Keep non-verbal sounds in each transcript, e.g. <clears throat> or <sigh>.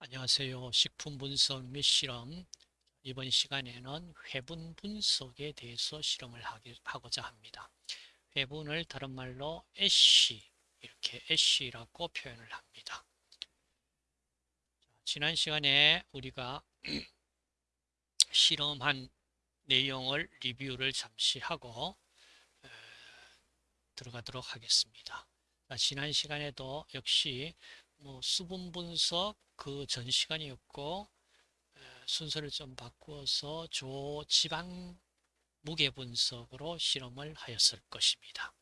안녕하세요. 식품 분석 및 실험. 이번 시간에는 회분 분석에 대해서 실험을 하고자 합니다. 회분을 다른 말로 애쉬, 이렇게 애쉬라고 표현을 합니다. 지난 시간에 우리가 <clears throat> 실험한 내용을 리뷰를 잠시 하고 들어가도록 하겠습니다. 지난 시간에도 역시 뭐 수분 분석 그 전 시간이었고 순서를 좀 바꾸어서 조지방 무게 분석으로 실험을 하였을 것입니다.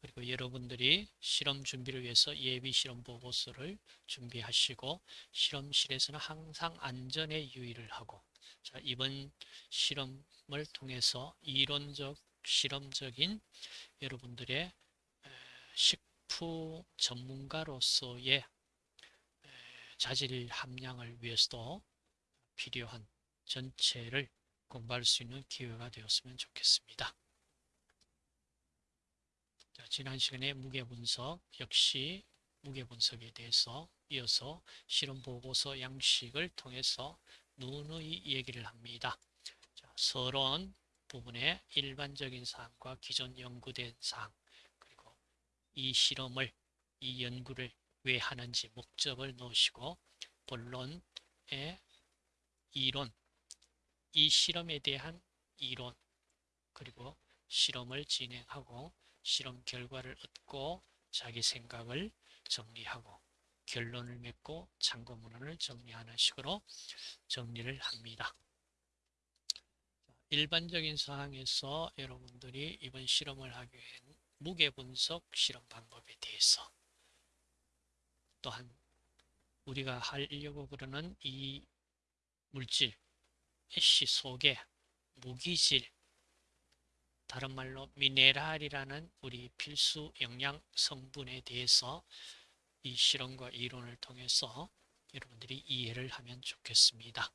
그리고 여러분들이 실험 준비를 위해서 예비 실험 보고서를 준비하시고 실험실에서는 항상 안전에 유의를 하고 자, 이번 실험을 통해서 이론적 실험적인 여러분들의 식품 전문가로서의 자질 함량을 위해서도 필요한 전체를 공부할 수 있는 기회가 되었으면 좋겠습니다. 자, 지난 시간에 무게분석 역시 무게분석에 대해서 이어서 실험보고서 양식을 통해서 누누이 얘기를 합니다. 자, 서론 부분의 일반적인 사항과 기존 연구된 사항 그리고 이 실험을 이 연구를 왜 하는지 목적을 넣으시고 본론의 이론, 이 실험에 대한 이론, 그리고 실험을 진행하고 실험 결과를 얻고 자기 생각을 정리하고 결론을 맺고 참고문헌을 정리하는 식으로 정리를 합니다. 일반적인 사항에서 여러분들이 이번 실험을 하기 위한 무게분석 실험 방법에 대해서 또한 우리가 하려고 그러는 이 물질, 애쉬 속에 무기질, 다른 말로 미네랄이라는 우리 필수 영양 성분에 대해서 이 실험과 이론을 통해서 여러분들이 이해를 하면 좋겠습니다.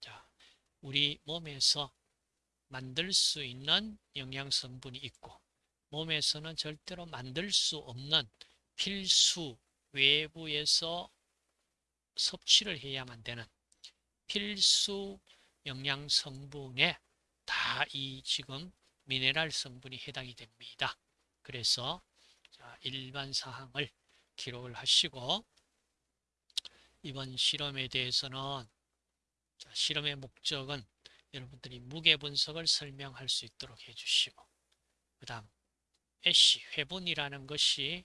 자, 우리 몸에서 만들 수 있는 영양 성분이 있고 몸에서는 절대로 만들 수 없는 필수 외부에서 섭취를 해야만 되는 필수 영양 성분에 다 이 지금 미네랄 성분이 해당이 됩니다. 그래서 일반 사항을 기록을 하시고 이번 실험에 대해서는 실험의 목적은 여러분들이 무게 분석을 설명할 수 있도록 해주시고 그 다음 애쉬 회분이라는 것이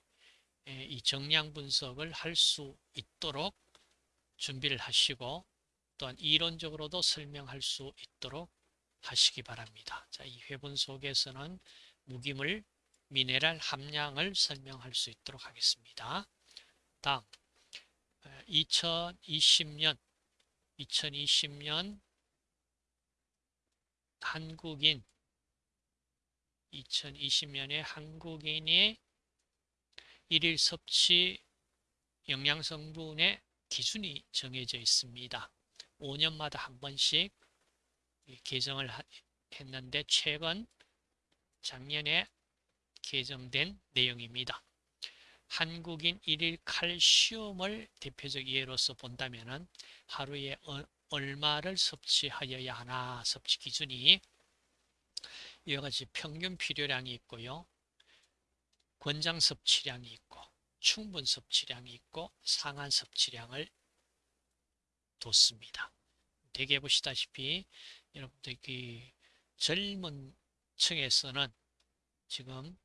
이 정량 분석을 할 수 있도록 준비를 하시고 또한 이론적으로도 설명할 수 있도록 하시기 바랍니다. 자, 이 회분 속에서는 무기물 미네랄 함량을 설명할 수 있도록 하겠습니다. 다음 2020년 2020년 한국인 2020년에 한국인이 일일 섭취 영양성분의 기준이 정해져 있습니다. 5년마다 한 번씩 개정을 했는데 최근 작년에 개정된 내용입니다. 한국인 일일 칼슘을 대표적 예로서 본다면 하루에 어, 얼마를 섭취하여야 하나 섭취 기준이 이와 같이 평균 필요량이 있고요. 권장 섭취량이 있고 충분 섭취량이 있고 상한 섭취량을 뒀습니다. 대개 보시다시피 여러분들 그 젊은 층에서는 지금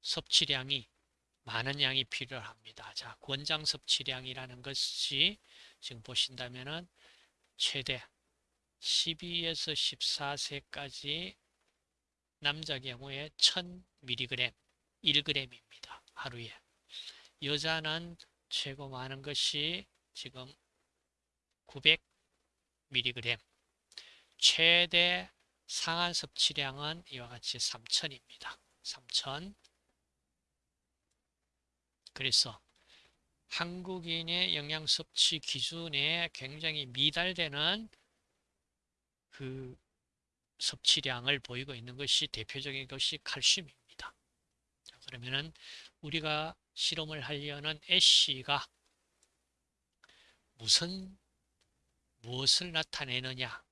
섭취량이 많은 양이 필요합니다. 자, 권장 섭취량이라는 것이 지금 보신다면은 최대 12에서 14세까지 남자 경우에 1000mg, 1g입니다. 하루에. 여자는 최고 많은 것이 지금 900mg. 최대 상한 섭취량은 이와 같이 3000입니다. 3000. 그래서 한국인의 영양 섭취 기준에 굉장히 미달되는 그 섭취량을 보이고 있는 것이 대표적인 것이 칼슘입니다. 그러면은 우리가 실험을 하려는 애쉬가 무슨 무엇을 나타내느냐?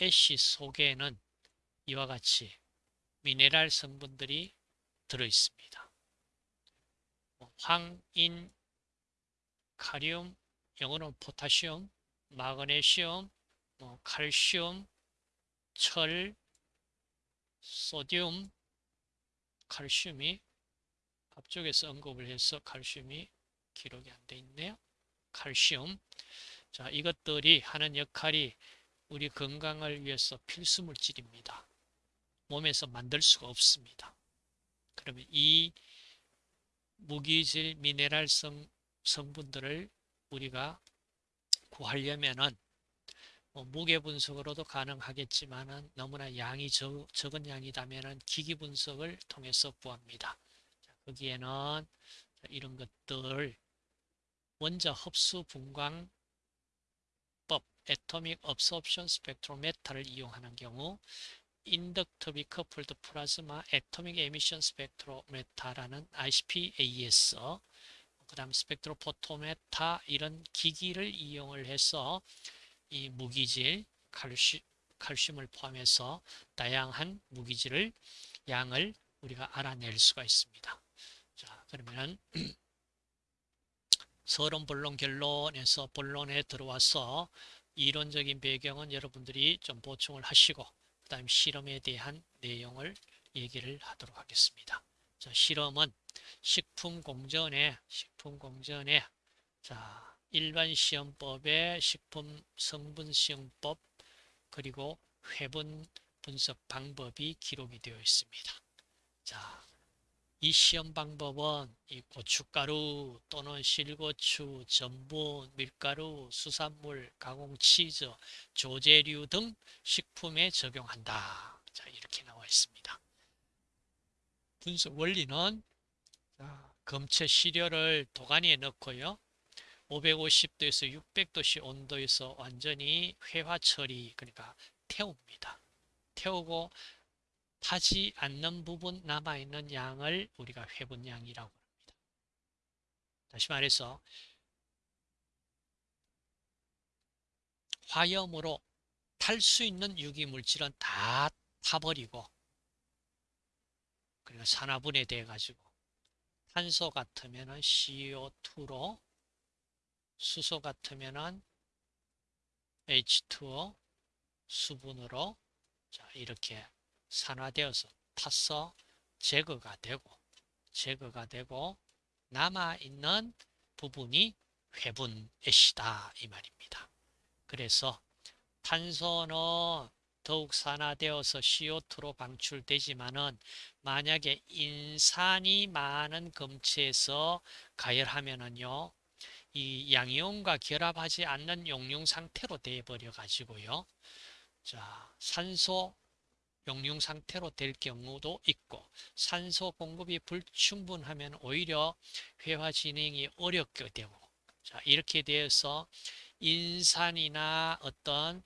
애쉬 속에는 이와 같이 미네랄 성분들이 들어 있습니다. 뭐 황인, 카리움, 영어는 포타시움, 마그네슘, 뭐 칼슘, 철, 소디움, 칼슘이 앞쪽에서 언급을 해서 칼슘이 기록이 안 돼 있네요. 칼슘. 자, 이것들이 하는 역할이 우리 건강을 위해서 필수 물질입니다. 몸에서 만들 수가 없습니다. 그러면 이 무기질 미네랄성 성분들을 우리가 구하려면은 뭐 무게 분석으로도 가능하겠지만 너무나 양이 적, 적은 양이다면 기기 분석을 통해서 구합니다. 자, 거기에는 이런 것들 원자 흡수 분광 법 Atomic Absorption Spectrometer를 이용하는 경우 Inductive Coupled Plasma Atomic Emission Spectrometer라는 ICP-AS 그 다음 스펙트로포토메타 이런 기기를 이용을 해서 이 무기질 칼슘, 칼슘을 포함해서 다양한 무기질을 양을 우리가 알아낼 수가 있습니다. 자 그러면은 <clears throat> 서론 본론 결론에서 본론에 들어와서 이론적인 배경은 여러분들이 좀 보충을 하시고 그 다음 실험에 대한 내용을 얘기를 하도록 하겠습니다. 자, 실험은 식품 공전에 식품 공전에 자 일반 시험법의 식품 성분 시험법 그리고 회분 분석 방법이 기록이 되어 있습니다. 자, 이 시험 방법은 이 고춧가루 또는 실고추, 전분, 밀가루, 수산물, 가공치즈, 조제류 등 식품에 적용한다. 자, 이렇게 나와 있습니다. 분석 원리는 자, 검체 시료를 도가니에 넣고요. 550도에서 600도씨 온도에서 완전히 회화 처리, 그러니까 태웁니다. 태우고 타지 않는 부분 남아있는 양을 우리가 회분량이라고 합니다. 다시 말해서 화염으로 탈 수 있는 유기물질은 다 타버리고 그리고 산화분해 돼 가지고 탄소 같으면 CO2로 수소 같으면 H2O 수분으로 자 이렇게 산화되어서 타서 제거가 되고 제거가 되고 남아있는 부분이 회분 애시다 이 말입니다. 그래서 탄소는 더욱 산화되어서 CO2로 방출되지만은 만약에 인산이 많은 검체에서 가열하면은요 이 양이온과 결합하지 않는 용융 상태로 되어버려 가지고요 자 산소 용융 상태로 될 경우도 있고 산소 공급이 불충분하면 오히려 회화 진행이 어렵게 되고 자 이렇게 되어서 인산이나 어떤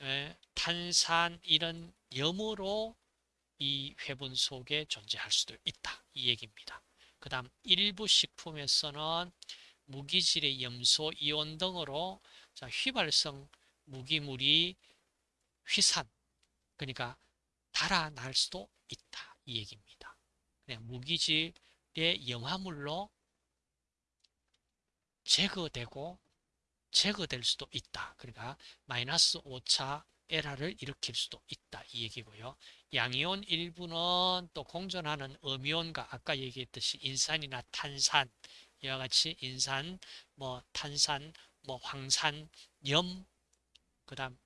에, 탄산 이런 염으로 이 회분 속에 존재할 수도 있다 이 얘기입니다. 그 다음 일부 식품에서는 무기질의 염소 이온 등으로 자, 휘발성 무기물이 휘산 그러니까 달아날 수도 있다. 이 얘기입니다. 그냥 무기질의 염화물로 제거되고 제거될 수도 있다. 그러니까 마이너스 5차 에라를 일으킬 수도 있다. 이 얘기고요. 양이온 일부는 또 공존하는 음이온과 아까 얘기했듯이 인산이나 탄산 이와 같이 인산, 뭐 탄산, 뭐 황산, 염, 그 다음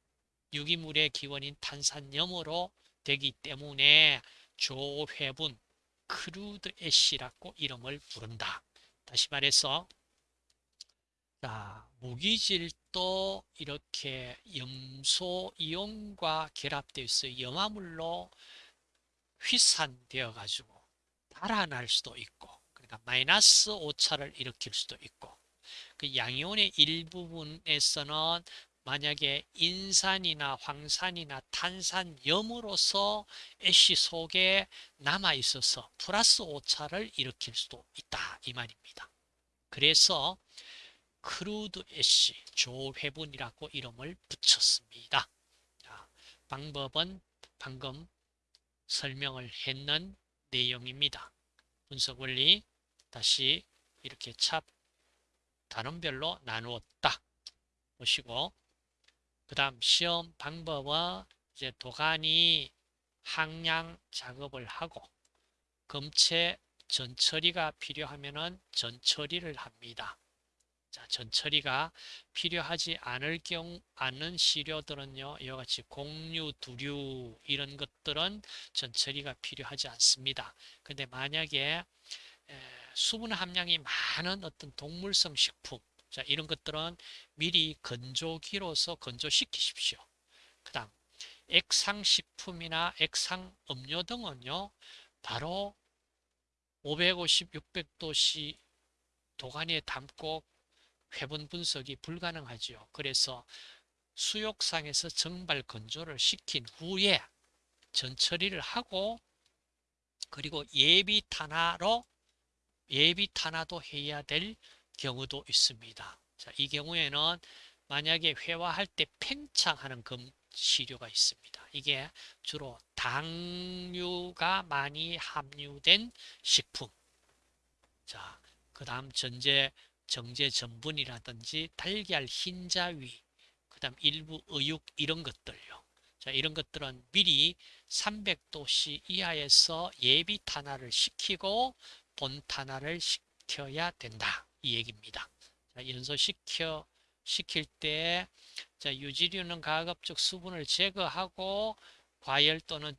유기물의 기원인 탄산염으로 되기 때문에 조회분 crude ash라고 이름을 부른다. 다시 말해서 자, 무기질도 이렇게 염소 이온과 결합되어 있어 염화물로 휘산되어 가지고 달아날 수도 있고 그러니까 마이너스 오차를 일으킬 수도 있고 그 양이온의 일부분에서는 만약에 인산이나 황산이나 탄산 염으로서 ash 속에 남아 있어서 플러스 오차를 일으킬 수도 있다 이 말입니다. 그래서 crude ash 조회분이라고 이름을 붙였습니다. 자, 방법은 방금 설명을 했는 내용입니다. 분석 원리 다시 이렇게 찹 단원별로 나누었다. 보시고 그 다음 시험 방법은 이제 도가니 항량 작업을 하고 검체 전처리가 필요하면은 전처리를 합니다. 자, 전처리가 필요하지 않을 경우 않는 시료들은요 이와 같이 공류, 두류 이런 것들은 전처리가 필요하지 않습니다. 근데 만약에 수분 함량이 많은 어떤 동물성 식품 자 이런 것들은 미리 건조기로서 건조시키십시오. 그 다음 액상식품이나 액상음료 등은요 바로 550, 600도씨 도가니에 담고 회분 분석이 불가능하지요. 그래서 수욕상에서 정발 건조를 시킨 후에 전처리를 하고 그리고 예비 탄화로 예비 탄화도 해야 될 경우도 있습니다. 자, 이 경우에는 만약에 회화할 때 팽창하는 금 시료가 있습니다. 이게 주로 당류가 많이 함유된 식품. 자, 그 다음 전제, 정제 전분이라든지 달걀 흰자위, 그 다음 일부 의육 이런 것들요. 자, 이런 것들은 미리 300도씨 이하에서 예비 탄화를 시키고 본 탄화를 시켜야 된다. 이 얘기입니다. 자, 연소시켜 시킬 때 자, 유지류는 가급적 수분을 제거하고 과열 또는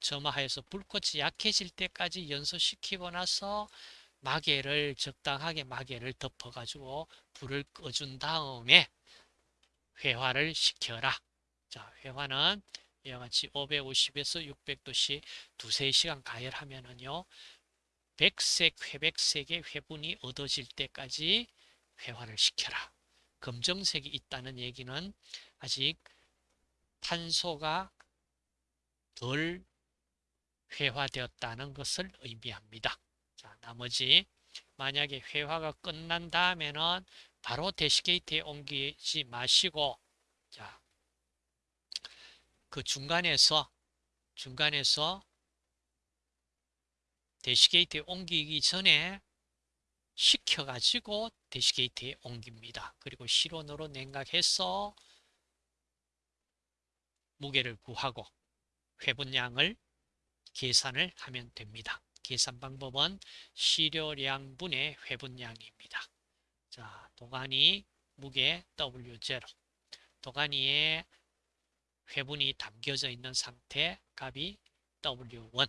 점화해서 불꽃이 약해질 때까지 연소시키고 나서 마개를 적당하게 마개를 덮어가지고 불을 꺼준 다음에 회화를 시켜라. 자, 회화는 이와 같이 550에서 600도씨 두세 시간 가열하면은요. 백색, 회백색의 회분이 얻어질 때까지 회화를 시켜라. 검정색이 있다는 얘기는 아직 탄소가 덜 회화되었다는 것을 의미합니다. 자, 나머지 만약에 회화가 끝난 다음에는 바로 대시게이트에 옮기지 마시고 자, 그 중간에서 중간에서 대시게이트에 옮기기 전에 식혀가지고 대시게이트에 옮깁니다. 그리고 실온으로 냉각해서 무게를 구하고 회분량을 계산을 하면 됩니다. 계산 방법은 시료량분의 회분량입니다. 자, 도가니 무게 W0 도가니에 회분이 담겨져 있는 상태 값이 W1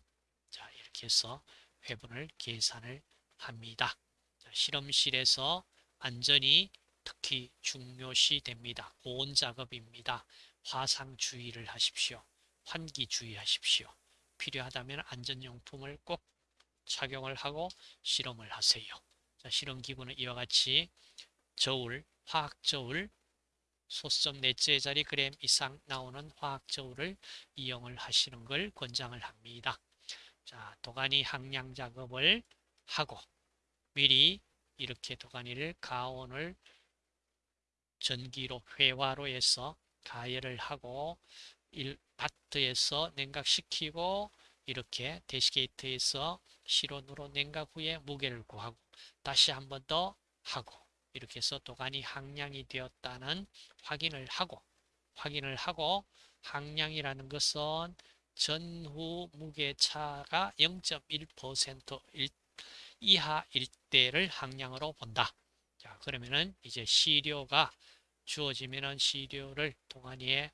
자, 이렇게 해서 회분을 계산을 합니다. 실험실에서 안전이 특히 중요시 됩니다. 고온 작업입니다. 화상 주의를 하십시오. 환기 주의하십시오. 필요하다면 안전용품을 꼭 착용을 하고 실험을 하세요. 자, 실험기구는 이와 같이 저울, 화학저울, 소수점 넷째 자리 그램 이상 나오는 화학저울을 이용을 하시는 걸 권장을 합니다. 자, 도가니 항량 작업을 하고 미리 이렇게 도가니를 가온을 전기로 회화로 해서 가열을 하고 바트에서 냉각시키고 이렇게 대시게이트에서 실온으로 냉각 후에 무게를 구하고 다시 한 번 더 하고 이렇게 해서 도가니 항량이 되었다는 확인을 하고 확인을 하고 항량이라는 것은 전후 무게 차가 0.1% 이하일 때를 항량으로 본다. 자, 그러면은 이제 시료가 주어지면은 시료를 동안에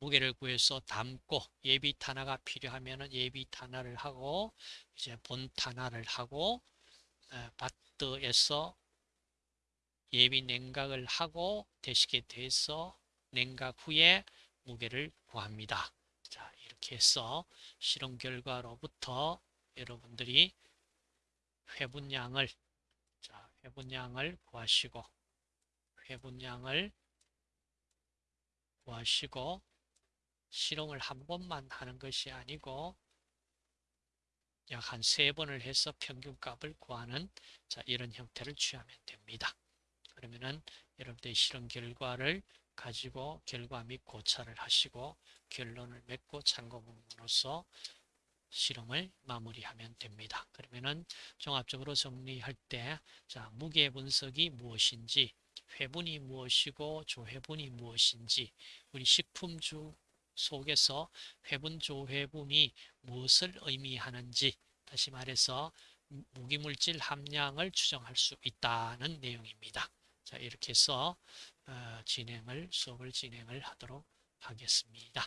무게를 구해서 담고 예비 탄화가 필요하면은 예비 탄화를 하고 이제 본 탄화를 하고 바트에서 예비 냉각을 하고 대시게돼서 냉각 후에 무게를 구합니다. 자, 이렇게 해서 실험 결과로부터 여러분들이 회분량을 자, 회분량을 구하시고 회분량을 구하시고 실험을 한 번만 하는 것이 아니고 약 한 세 번을 해서 평균값을 구하는 자, 이런 형태를 취하면 됩니다. 그러면은 여러분들의 실험 결과를 가지고 결과 및 고찰을 하시고 결론을 맺고 참고 부분으로서 실험을 마무리하면 됩니다. 그러면은 종합적으로 정리할 때, 자, 무게 분석이 무엇인지, 회분이 무엇이고 조회분이 무엇인지, 우리 식품주 속에서 회분, 조회분이 무엇을 의미하는지, 다시 말해서 무기물질 함량을 추정할 수 있다는 내용입니다. 자, 이렇게 해서 어, 진행을 수업을 진행을 하도록 하겠습니다.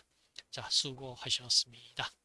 자, 수고하셨습니다.